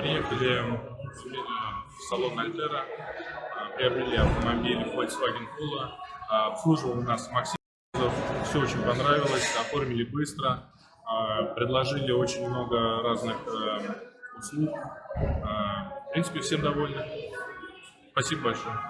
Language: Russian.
приехали в салон Альтера, приобрели автомобиль Volkswagen Polo. А, обслуживал нас Максим, все очень понравилось, оформили быстро, а, предложили очень много разных э, услуг. А, в принципе, всем довольны. Спасибо большое.